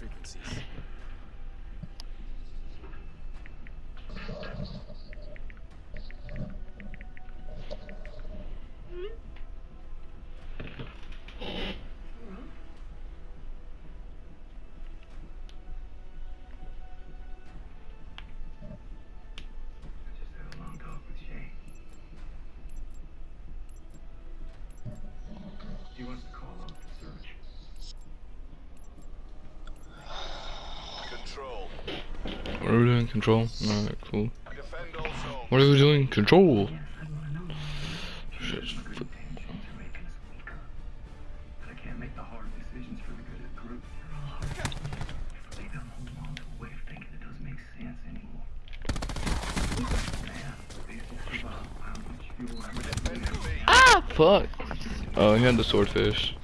frequencies. He wants to call off the search. Control. What are we doing? Control? Alright, cool. Defend all zones. What are we doing? Control! Yes, I wanna know. Shit. My good intentions are making us weaker. But I can't make the hard decisions for the good of the group. They're all hard. If I let them hold on to a way of thinking it doesn't make sense anymore. Man, this is about how much fuel I'm Defending B. Ah! Fuck! Oh, he had the swordfish.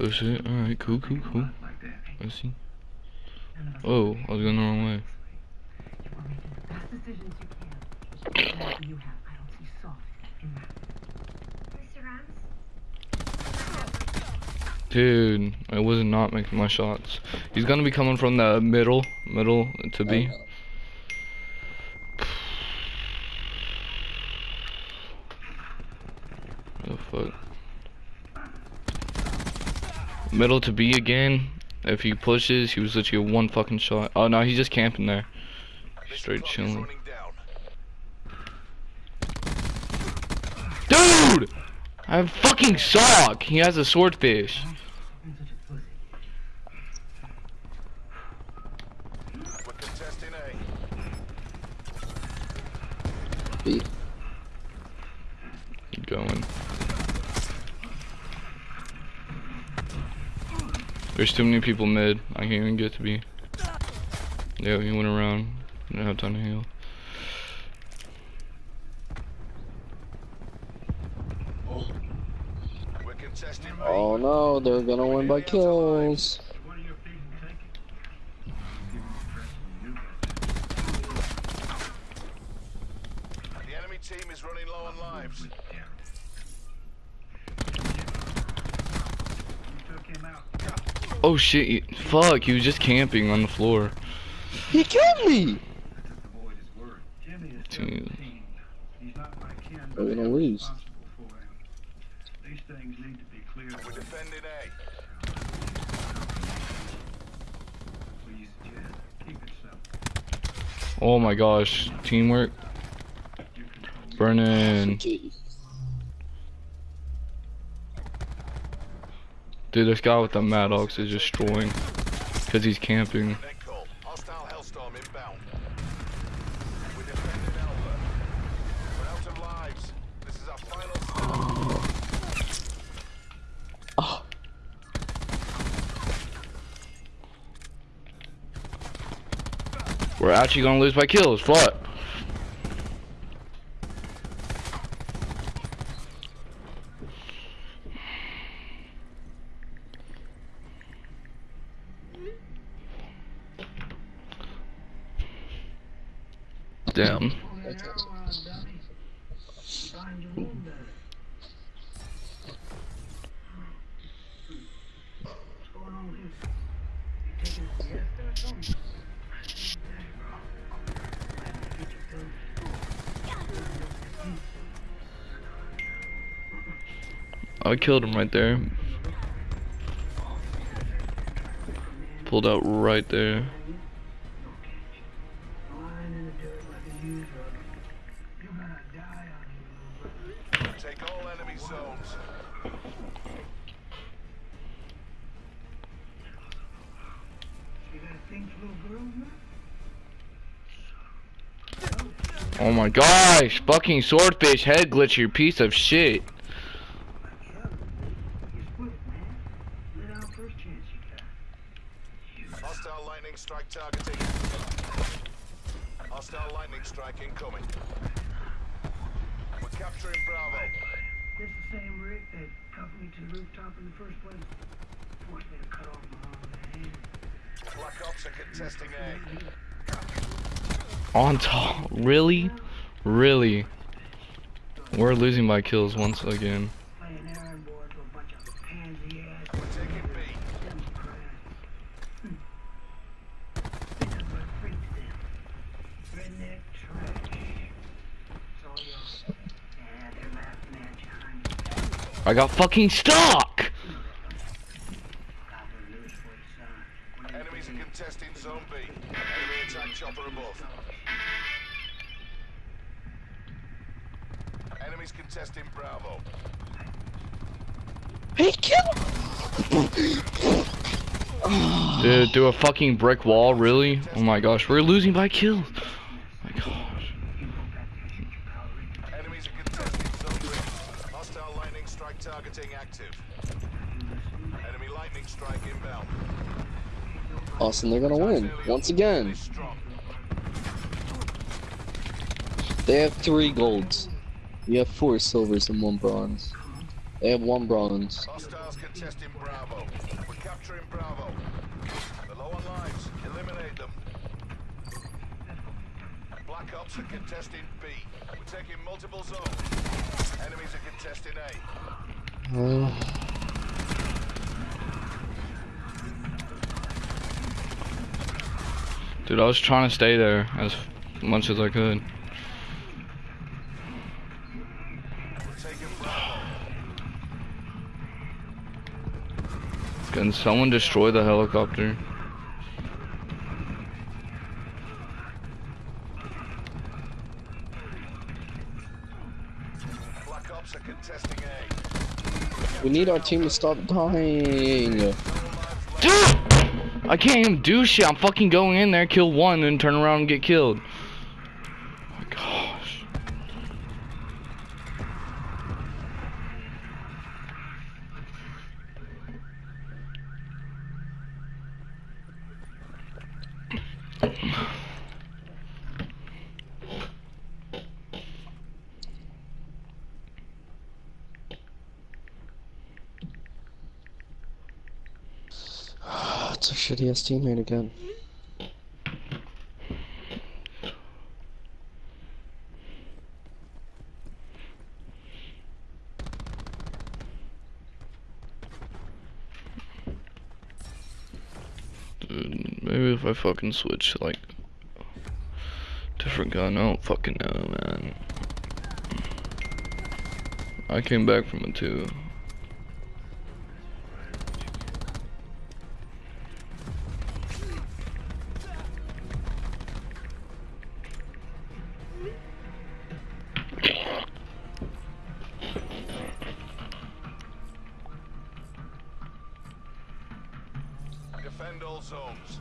Oh shit, alright, cool, cool, cool. like that. I see. Oh, I was going the wrong way. Dude, I was not making my shots. He's gonna be coming from the middle, middle to B. Oh fuck. Middle to B again. If he pushes, he was literally a one fucking shot. Oh no, he's just camping there. This Straight clock chilling. Dude! I fucking suck! He has a swordfish. been such a pussy. We're contesting A. B. Keep going. There's too many people mid. I can't even get to B. Yeah, he went around. Didn't have time to heal. Oh no, they're gonna win by kills. The enemy team is running low on lives. You took him out. Oh shit, fuck, he was just camping on the floor. He killed me! I took the boy at his word. Jimmy is Dude. 17. He's not my kin, We're gonna lose. responsible for him. These things need to be cleared. We're defending A. Please, Jed, keep it simple. Oh my gosh, teamwork. You Burning. Dude, this guy with the Maddox is destroying. Cause he's camping. We're actually gonna lose by kills, fuck. Damn. Mm-hmm. I killed him right there. Pulled out right there. Oh my gosh, fucking swordfish head glitcher piece of shit. Hostile lightning strike targeting. Hostile lightning strike incoming. We're capturing Bravo. This the same rig that coupled me to the rooftop in the first place. Forced me to cut off my own hand. Black Ops are contesting A. On top. Really? Really? We're losing by kills once again. I got fucking for Dude, do a fucking brick wall, really? Oh my gosh, we're losing by kills. Oh my gosh. Enemies are contesting Zone B. Hostile lightning strike targeting active. Enemy lightning strike inbound. Austin, they're gonna win. Once again. They have three golds. We have four silvers and one bronze. They have one bronze. Hostiles contesting Bravo. We're capturing Bravo. They're low on lives. Eliminate them. Black are contesting B. We're taking multiple zones. Enemies are contesting A. Dude, I was trying to stay there as much as I could. We're taking Bravo. Can someone destroy the helicopter? Black Ops are contesting A. we need our team to stop dying. Dude! I can't even do shit. I'm fucking going in there, kill one, and turn around and get killed. Oh my gosh. A shitty teammate again. Dude, maybe if I fucking switch, like, different gun, I don't fucking know, man. I came back from it too. Defend all zones.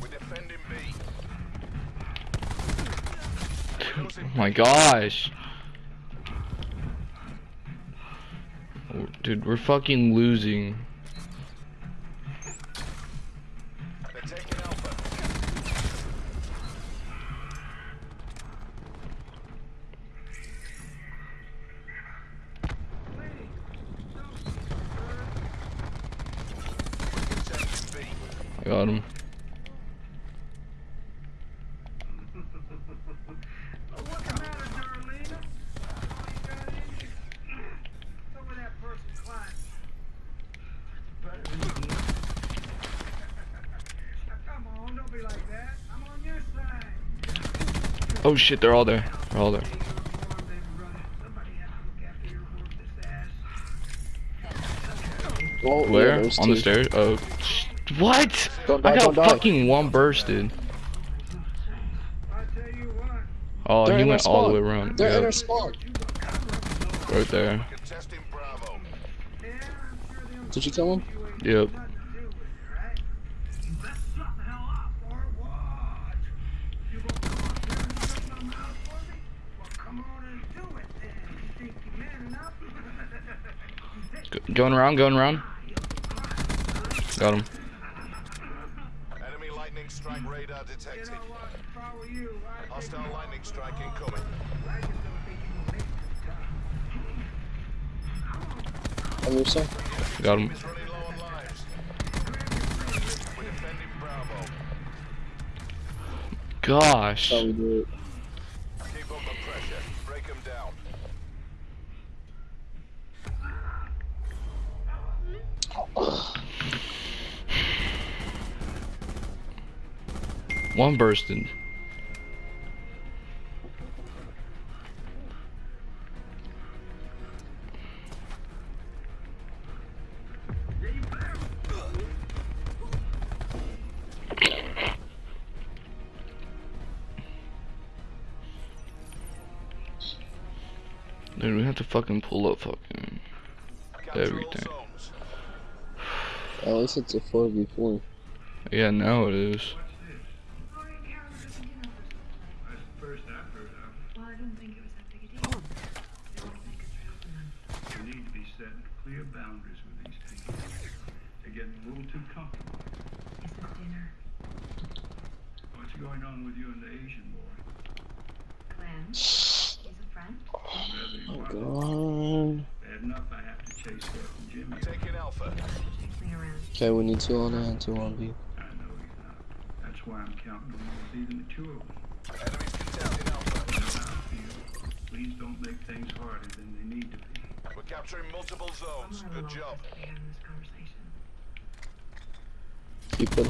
We're defending B. Oh my gosh. Dude, we're fucking losing. They're taking Alpha. Contesting B. I got him. What's the matter, Darlene? All you got in you? Some of that person climbed. Better than you. Now, Come on, don't be like that. I'm on your side. Oh shit, they're all there. They're all there. Hey, you're warm, baby brother. Somebody has to look after your worthless ass. Oh, Where? there's On the stairs? Oh. What? Don't I got don't die. fucking one tell you Oh, They're he went all the way around. They're in Yep, our spawn. right there. Contesting Bravo. yeah, I'm sure them Did you kill him? Yep. Going around, going around. Got him. Enemy lightning strike radar detected. Hostile lightning strike incoming. I were you, I'd take Hostile you lightning off strike the hall. incoming. I just don't think you will make this tough. Emerson? Got him. Is running low on lives. We're defending Bravo. Gosh. How we do it. Keep up the pressure. Break them down. One bursting. Dude, we have to fucking pull up fucking. Everything. At least it's a 4v4. Yeah, now it is. Sorry, Carol, I didn't know this. That's the first I've heard of. Well, I didn't think it was that big a deal. They won't make us trail them. We need to be setting clear boundaries with these things. They're getting a little too comfortable. Is this dinner? What's going on with you and the Asian boy? Glenn? He's a friend? Whether Oh god. Bad enough I have to chase Steph and Jimmy. Taking Alpha. Chase me around. Okay, we need two on A and two on B. I know he's not. That's why I'm counting on you to be the mature one. Enemies contesting Alpha. That's how I feel. Please don't make things harder than they need to be. We're capturing multiple I'm zones. not Good alone job. to be having this conversation. Keep it home west. Don't get close. Lightning strike available for tasking. Alpha.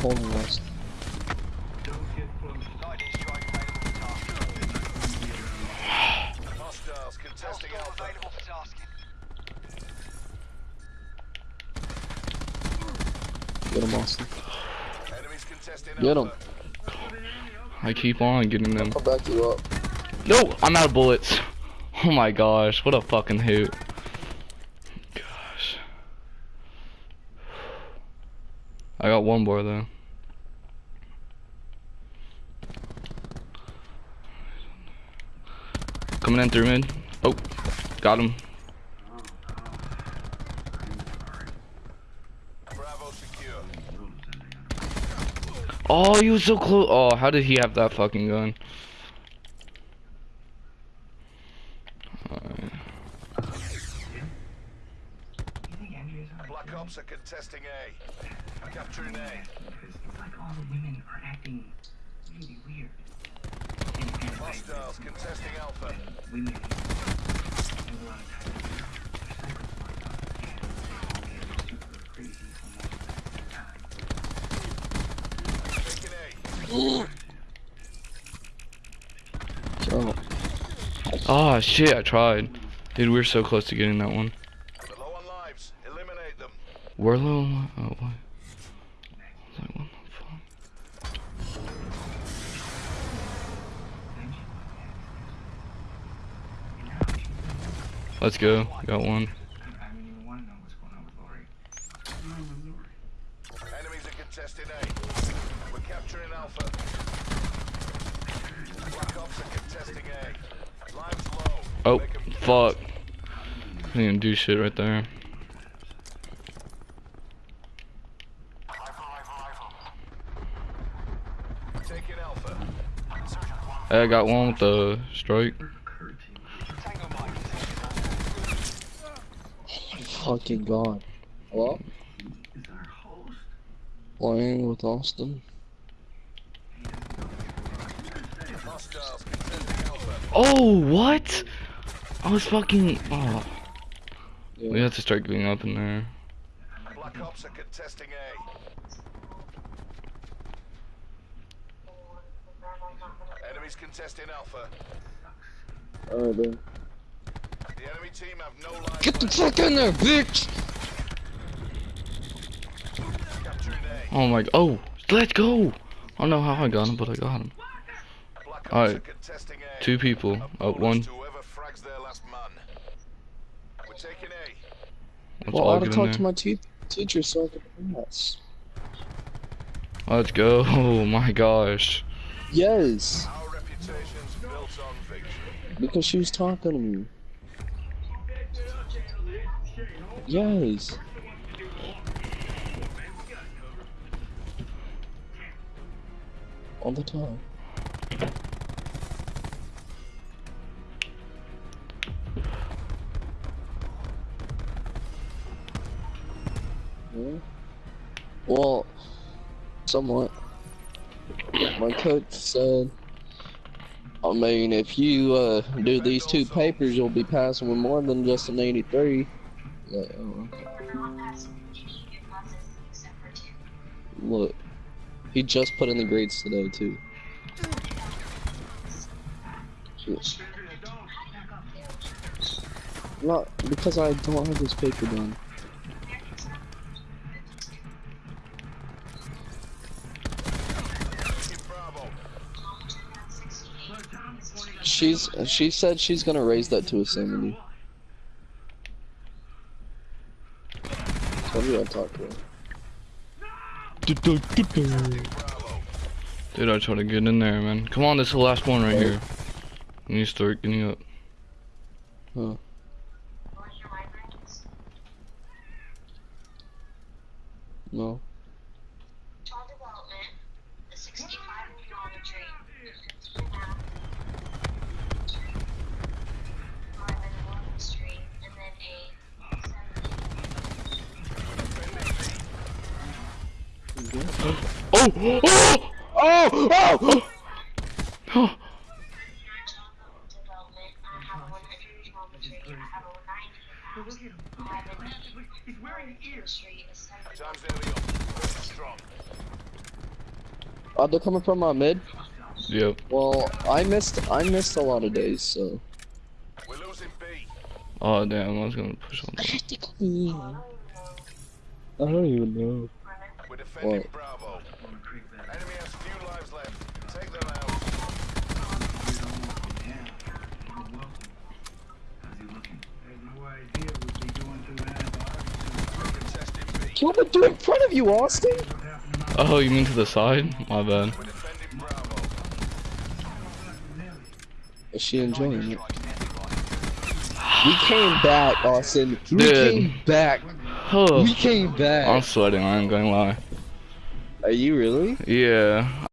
Get him, Austin. Get. Alpha. I keep on getting them. I'll back you up. No, I'm out of bullets. Oh my gosh, what a fucking hoot. Gosh. I got one more though. Coming in through mid. Oh, got him. Oh, he was so close. Oh, how did he have that fucking gun? You think Andrea's alright? Black Ops are contesting A. Capturing A. Because it's like all the women are acting really weird. And, and like, Hostiles contesting Alpha. women have a lot of times they're psychopaths. And they're crazy almost at the same time. Taking A. Kill him. Oh shit, I tried. Dude, we were so close to getting that one. They're low on lives. Eliminate them. We're low. on- Oh, uh, what? I was like, what the fuck? Let's go. Got one. I don't even want to know what's going on with Lori. Enemies are contesting A. We're capturing Alpha. Black Ops are contesting A. Lives low. Oh, fuck. I didn't do shit right there. Taking Alpha. Hey, I got one with the strike. Oh my fucking god. Hello? Is host? Playing with Austin? Hostiles contesting Alpha. Oh, what? I was fucking. Oh. Yeah. We have to start getting up in there. Black Ops are contesting A. Enemies contesting Alpha. Alright then. The enemy team have no life Get the fuck in there, bitch! Oh my. Oh, let's go. I don't know how I got him, but I got him. Alright. are contesting A. Two people. A Oh, one. to whoever frags their last man. We're taking A. Let's Well, I all ought to talk there. to my te teacher so I can pass. Let's go. Oh my gosh. Yes! Our reputation's built on victory. Because she was talking to me. Yes! all the time. Yeah. Well, somewhat. My coach said, I mean, if you uh, do these two papers, you'll be passing with more than just an 83. Like, oh, Look, he just put in the grades today too. Not because I don't have this paper done. She's she said she's gonna raise that to a 70. So we gotta talk to her. Dude, I try to get in there, man. Come on, this is the last one right here. You need to start getting up. Huh. No. Tall development, a 65 geometry, 15 now. Five and one street, and then a 70. Oh! Oh! Oh! Oh! Oh! Nine tall development, I have a 100 geometry, I have a 90 in house. I have an He's wearing ears. street, a 70. Time's nearly up. Strong. Oh, they're coming from my mid. Yep. Well, I missed I missed a lot of days, so. We're losing B. Oh, damn, I was gonna push on. I don't even know. We're defending What? Bravo. Enemy has few lives left. Take them out. I have no idea what they doing to the antibiotics. Contesting B. Kill the dude in front of you, Austin. What happened to Oh, you mean to the side? My bad. We're defending Bravo. Is she enjoying it? We came back, Austin. We Dude. came back. Oh, We came back. I'm sweating, I ain't gonna lie. Are you really? Yeah.